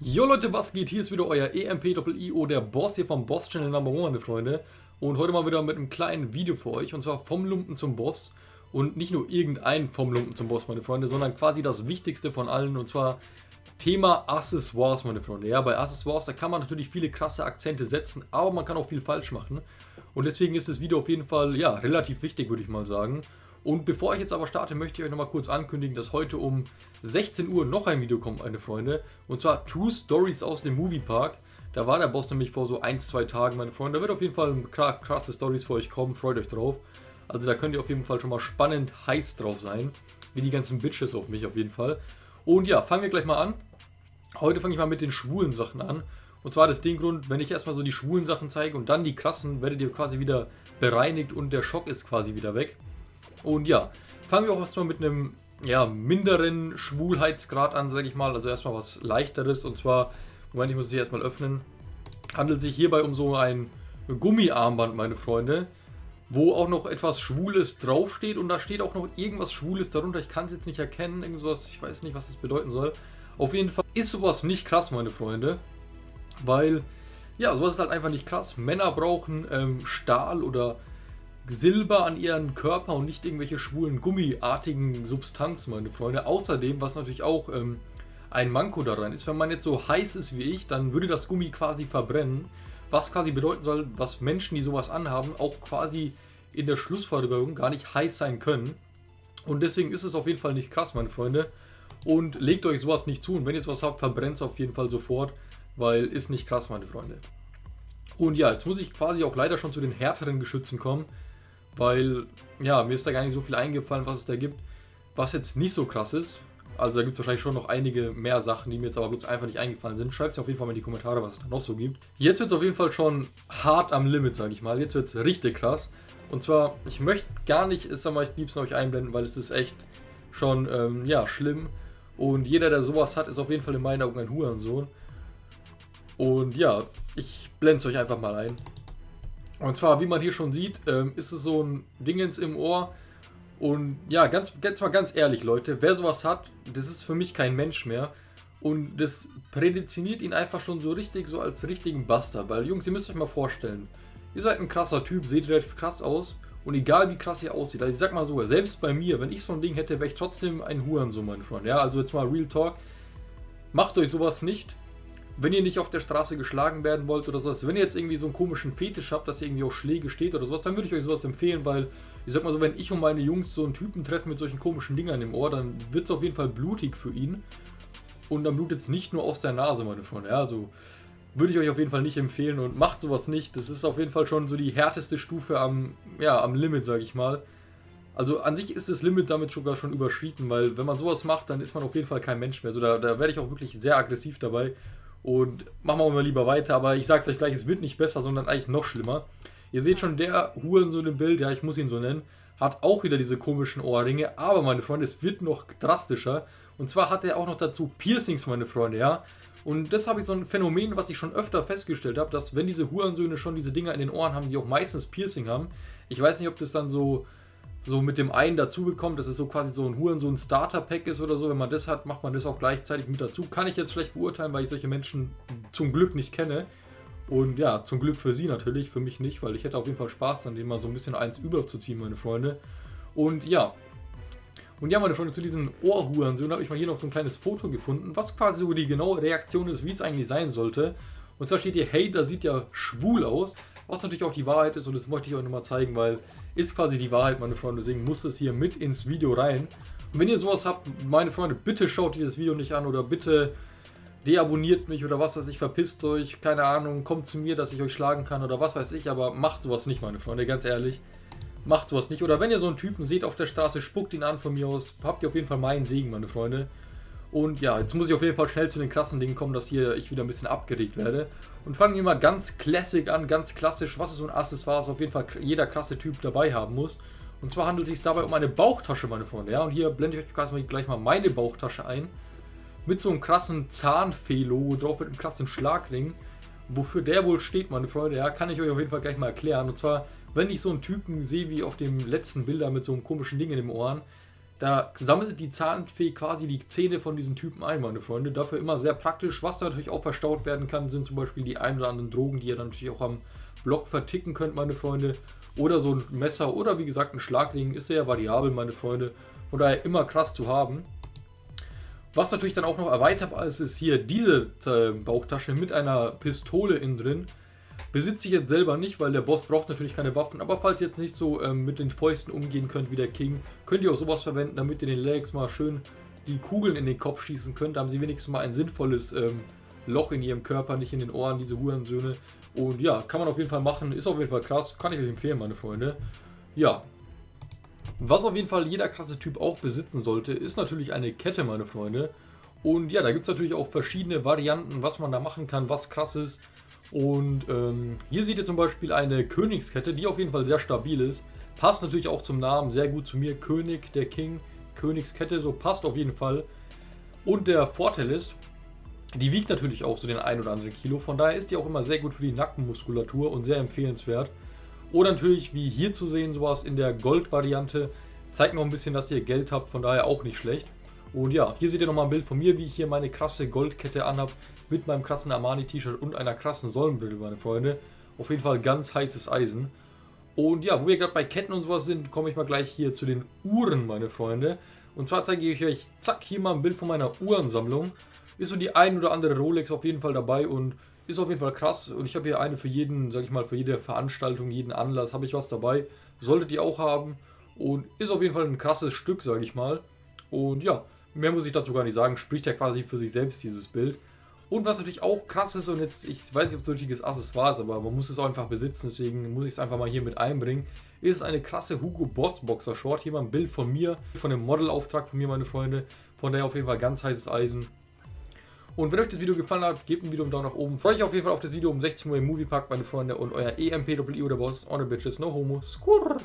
Jo Leute, was geht? Hier ist wieder euer EMP-IO, der Boss hier vom Boss Channel Number One, meine Freunde. Und heute mal wieder mit einem kleinen Video für euch, und zwar vom Lumpen zum Boss. Und nicht nur irgendein vom Lumpen zum Boss, meine Freunde, sondern quasi das Wichtigste von allen, und zwar Thema Accessoires, meine Freunde. Ja, bei Accessoires, da kann man natürlich viele krasse Akzente setzen, aber man kann auch viel falsch machen. Und deswegen ist das Video auf jeden Fall, ja, relativ wichtig, würde ich mal sagen. Und bevor ich jetzt aber starte, möchte ich euch nochmal kurz ankündigen, dass heute um 16 Uhr noch ein Video kommt, meine Freunde. Und zwar True Stories aus dem Moviepark. Da war der Boss nämlich vor so 1-2 Tagen, meine Freunde. Da wird auf jeden Fall krasse Stories für euch kommen, freut euch drauf. Also da könnt ihr auf jeden Fall schon mal spannend heiß drauf sein. Wie die ganzen Bitches auf mich auf jeden Fall. Und ja, fangen wir gleich mal an. Heute fange ich mal mit den schwulen Sachen an. Und zwar das den Grund, wenn ich erstmal so die schwulen Sachen zeige und dann die krassen, werdet ihr quasi wieder bereinigt und der Schock ist quasi wieder weg. Und ja, fangen wir auch erstmal mit einem ja, minderen Schwulheitsgrad an, sage ich mal. Also erstmal was leichteres und zwar, Moment, ich muss es hier erstmal öffnen. Handelt sich hierbei um so ein Gummiarmband, meine Freunde, wo auch noch etwas Schwules draufsteht und da steht auch noch irgendwas Schwules darunter. Ich kann es jetzt nicht erkennen, irgendwas, ich weiß nicht, was das bedeuten soll. Auf jeden Fall ist sowas nicht krass, meine Freunde, weil, ja, sowas ist halt einfach nicht krass. Männer brauchen ähm, Stahl oder Silber an ihren Körper und nicht irgendwelche schwulen gummiartigen Substanzen, meine Freunde. Außerdem, was natürlich auch ähm, ein Manko daran ist, wenn man jetzt so heiß ist wie ich, dann würde das Gummi quasi verbrennen. Was quasi bedeuten soll, dass Menschen, die sowas anhaben, auch quasi in der Schlussfolgerung gar nicht heiß sein können. Und deswegen ist es auf jeden Fall nicht krass, meine Freunde. Und legt euch sowas nicht zu. Und wenn ihr sowas habt, verbrennt es auf jeden Fall sofort, weil ist nicht krass, meine Freunde. Und ja, jetzt muss ich quasi auch leider schon zu den härteren Geschützen kommen weil, ja, mir ist da gar nicht so viel eingefallen, was es da gibt, was jetzt nicht so krass ist. Also da gibt es wahrscheinlich schon noch einige mehr Sachen, die mir jetzt aber bloß einfach nicht eingefallen sind. Schreibt es auf jeden Fall mal in die Kommentare, was es da noch so gibt. Jetzt wird es auf jeden Fall schon hart am Limit, sage ich mal. Jetzt wird es richtig krass. Und zwar, ich möchte gar nicht, ist aber ich liebsten euch einblenden, weil es ist echt schon, ähm, ja, schlimm. Und jeder, der sowas hat, ist auf jeden Fall in meinen Augen ein Hurensohn. Und ja, ich blende es euch einfach mal ein. Und zwar, wie man hier schon sieht, ähm, ist es so ein Dingens im Ohr. Und ja, ganz, ganz mal ganz ehrlich, Leute, wer sowas hat, das ist für mich kein Mensch mehr. Und das prädestiniert ihn einfach schon so richtig, so als richtigen Buster. Weil, Jungs, ihr müsst euch mal vorstellen, ihr seid ein krasser Typ, seht relativ krass aus. Und egal wie krass ihr aussieht, also ich sag mal so, selbst bei mir, wenn ich so ein Ding hätte, wäre ich trotzdem ein Hurensohn, mein Freund. Ja, also jetzt mal Real Talk. Macht euch sowas nicht wenn ihr nicht auf der Straße geschlagen werden wollt oder sowas, wenn ihr jetzt irgendwie so einen komischen Fetisch habt, dass ihr irgendwie auf Schläge steht oder sowas, dann würde ich euch sowas empfehlen, weil ich sag mal so, wenn ich und meine Jungs so einen Typen treffen mit solchen komischen Dingern im Ohr, dann wird es auf jeden Fall blutig für ihn. Und dann blutet es nicht nur aus der Nase, meine Freunde. Ja, also würde ich euch auf jeden Fall nicht empfehlen und macht sowas nicht. Das ist auf jeden Fall schon so die härteste Stufe am, ja, am Limit, sage ich mal. Also an sich ist das Limit damit sogar schon überschritten, weil wenn man sowas macht, dann ist man auf jeden Fall kein Mensch mehr. Also da, da werde ich auch wirklich sehr aggressiv dabei. Und machen wir mal lieber weiter, aber ich sag's euch gleich, es wird nicht besser, sondern eigentlich noch schlimmer. Ihr seht schon, der Hurensohn im Bild, ja, ich muss ihn so nennen, hat auch wieder diese komischen Ohrringe, aber meine Freunde, es wird noch drastischer. Und zwar hat er auch noch dazu Piercings, meine Freunde, ja. Und das habe ich so ein Phänomen, was ich schon öfter festgestellt habe, dass wenn diese Hurensöhne schon diese Dinger in den Ohren haben, die auch meistens Piercing haben, ich weiß nicht, ob das dann so so mit dem einen dazu bekommt, dass es so quasi so ein Huren, so ein Starter-Pack ist oder so. Wenn man das hat, macht man das auch gleichzeitig mit dazu. Kann ich jetzt schlecht beurteilen, weil ich solche Menschen zum Glück nicht kenne. Und ja, zum Glück für sie natürlich, für mich nicht, weil ich hätte auf jeden Fall Spaß, dann denen mal so ein bisschen eins überzuziehen, meine Freunde. Und ja. Und ja, meine Freunde, zu diesen Ohrhurensohn habe ich mal hier noch so ein kleines Foto gefunden, was quasi so die genaue Reaktion ist, wie es eigentlich sein sollte. Und zwar steht hier, hey, da sieht ja schwul aus. Was natürlich auch die Wahrheit ist und das möchte ich euch nochmal zeigen, weil ist quasi die Wahrheit, meine Freunde. Deswegen muss es hier mit ins Video rein. Und wenn ihr sowas habt, meine Freunde, bitte schaut dieses Video nicht an oder bitte deabonniert mich oder was weiß ich, verpisst euch, keine Ahnung, kommt zu mir, dass ich euch schlagen kann oder was weiß ich, aber macht sowas nicht, meine Freunde, ganz ehrlich. Macht sowas nicht. Oder wenn ihr so einen Typen seht auf der Straße, spuckt ihn an von mir aus, habt ihr auf jeden Fall meinen Segen, meine Freunde. Und ja, jetzt muss ich auf jeden Fall schnell zu den krassen Dingen kommen, dass hier ich wieder ein bisschen abgeregt werde. Und fangen wir mal ganz classic an, ganz klassisch, was ist so ein Accessoire, was auf jeden Fall jeder krasse Typ dabei haben muss. Und zwar handelt es sich dabei um eine Bauchtasche, meine Freunde. Ja, und hier blende ich euch gleich mal meine Bauchtasche ein. Mit so einem krassen Zahnfee-Logo drauf, mit einem krassen Schlagring. Wofür der wohl steht, meine Freunde, ja, kann ich euch auf jeden Fall gleich mal erklären. Und zwar, wenn ich so einen Typen sehe wie auf dem letzten Bilder mit so einem komischen Ding in den Ohren, Da sammelt die Zahnfee quasi die Zähne von diesen Typen ein, meine Freunde. Dafür immer sehr praktisch. Was natürlich auch verstaut werden kann, sind zum Beispiel die ein oder anderen Drogen, die ihr dann natürlich auch am Block verticken könnt, meine Freunde. Oder so ein Messer oder wie gesagt ein Schlagring. Ist sehr variabel, meine Freunde. Von daher immer krass zu haben. Was natürlich dann auch noch erweiterbar ist, ist hier diese äh, Bauchtasche mit einer Pistole innen drin. Besitze ich jetzt selber nicht, weil der Boss braucht natürlich keine Waffen. Aber falls ihr jetzt nicht so ähm, mit den Fäusten umgehen könnt wie der King, könnt ihr auch sowas verwenden, damit ihr den Legs mal schön die Kugeln in den Kopf schießen könnt. Da haben sie wenigstens mal ein sinnvolles ähm, Loch in ihrem Körper, nicht in den Ohren, diese Hurensöhne. Und ja, kann man auf jeden Fall machen. Ist auf jeden Fall krass. Kann ich euch empfehlen, meine Freunde. Ja. Was auf jeden Fall jeder krasse Typ auch besitzen sollte, ist natürlich eine Kette, meine Freunde. Und ja, da gibt es natürlich auch verschiedene Varianten, was man da machen kann, was krass ist. Und ähm, hier seht ihr zum Beispiel eine Königskette, die auf jeden Fall sehr stabil ist. Passt natürlich auch zum Namen sehr gut zu mir. König, der King, Königskette, so passt auf jeden Fall. Und der Vorteil ist, die wiegt natürlich auch so den ein oder anderen Kilo. Von daher ist die auch immer sehr gut für die Nackenmuskulatur und sehr empfehlenswert. Oder natürlich, wie hier zu sehen, sowas in der Gold-Variante. Zeigt noch ein bisschen, dass ihr Geld habt, von daher auch nicht schlecht. Und ja, hier seht ihr nochmal ein Bild von mir, wie ich hier meine krasse Goldkette anhab mit meinem krassen Armani-T-Shirt und einer krassen Sonnenbrille, meine Freunde. Auf jeden Fall ganz heißes Eisen. Und ja, wo wir gerade bei Ketten und sowas sind, komme ich mal gleich hier zu den Uhren, meine Freunde. Und zwar zeige ich euch, zack, hier mal ein Bild von meiner Uhrensammlung. Ist so die ein oder andere Rolex auf jeden Fall dabei und ist auf jeden Fall krass. Und ich habe hier eine für jeden, sag ich mal, für jede Veranstaltung, jeden Anlass habe ich was dabei. Solltet ihr auch haben. Und ist auf jeden Fall ein krasses Stück, sage ich mal. Und ja, mehr muss ich dazu gar nicht sagen. Spricht ja quasi für sich selbst, dieses Bild. Und was natürlich auch krass ist, und jetzt, ich weiß nicht, ob es ein richtiges Accessoire ist, aber man muss es auch einfach besitzen, deswegen muss ich es einfach mal hier mit einbringen, ist eine krasse Hugo Boss Boxer Short. Hier mal ein Bild von mir, von dem Modelauftrag von mir, meine Freunde. Von daher auf jeden Fall ganz heißes Eisen. Und wenn euch das Video gefallen hat, gebt ein Video einen Daumen nach oben. Freue ich auf jeden Fall auf das Video um 16 Uhr im Moviepark, meine Freunde. Und euer EMP, WI oder Boss, on the bitches, no homo, skurr.